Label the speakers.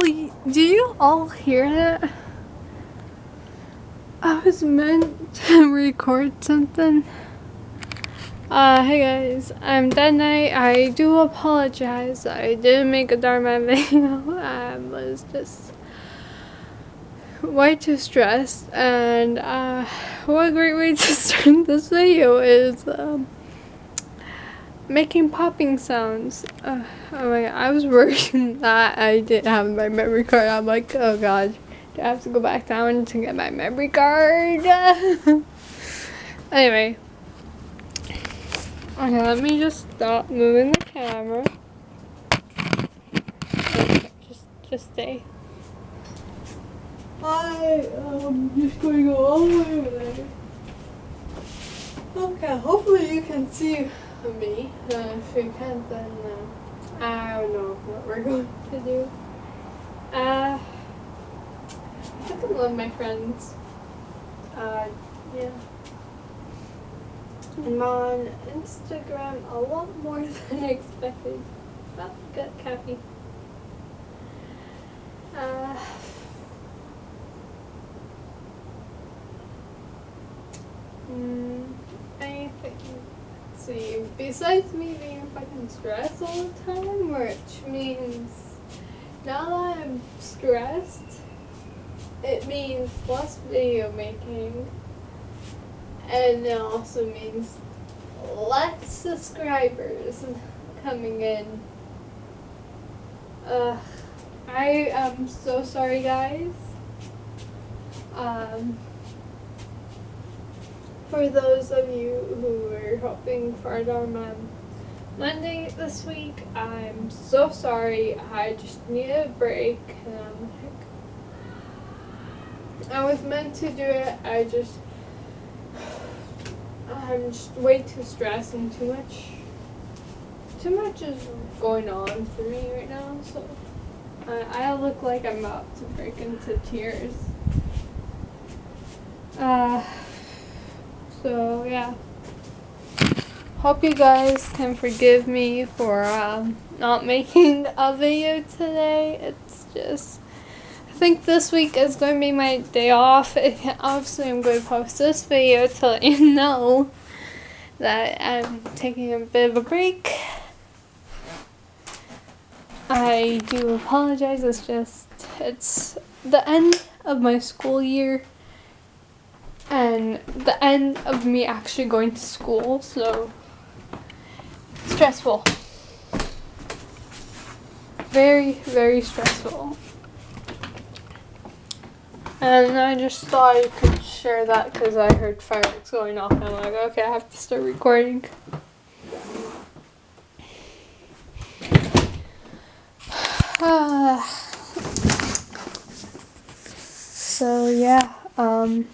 Speaker 1: do you all hear that? I was meant to record something. Uh, hey guys, I'm Dead Knight. I do apologize. I didn't make a Dharma video. I was just way too stressed. And uh, what a great way to start this video is um, making popping sounds. Uh, oh my god, I was worried that I didn't have my memory card. I'm like, oh god, do I have to go back down to get my memory card? anyway. Okay, let me just stop moving the camera. Just, just stay. I am just going to go all the way over there. Okay, hopefully you can see me. Uh, if you can't, then uh, I don't know what we're going to do. Uh, I think love my friends. Uh, yeah. I'm on Instagram a lot more than I expected. Well, good, Kathy. See, besides me being fucking stressed all the time, which means now that I'm stressed, it means less video making, and it also means less subscribers coming in. Uh, I am so sorry, guys. Um, for those of you who were hoping for a Dharma Monday this week, I'm so sorry. I just needed a break. Like, I was meant to do it. I just, I'm just way too stressed and too much, too much is going on for me right now. So I, I look like I'm about to break into tears. Uh, so yeah. Hope you guys can forgive me for um, not making a video today. It's just, I think this week is going to be my day off. Obviously I'm going to post this video to let you know that I'm taking a bit of a break. I do apologize, it's just, it's the end of my school year and the end of me actually going to school, so stressful. Very, very stressful. And I just thought I could share that because I heard fireworks going off and I'm like, okay, I have to start recording. so yeah, um...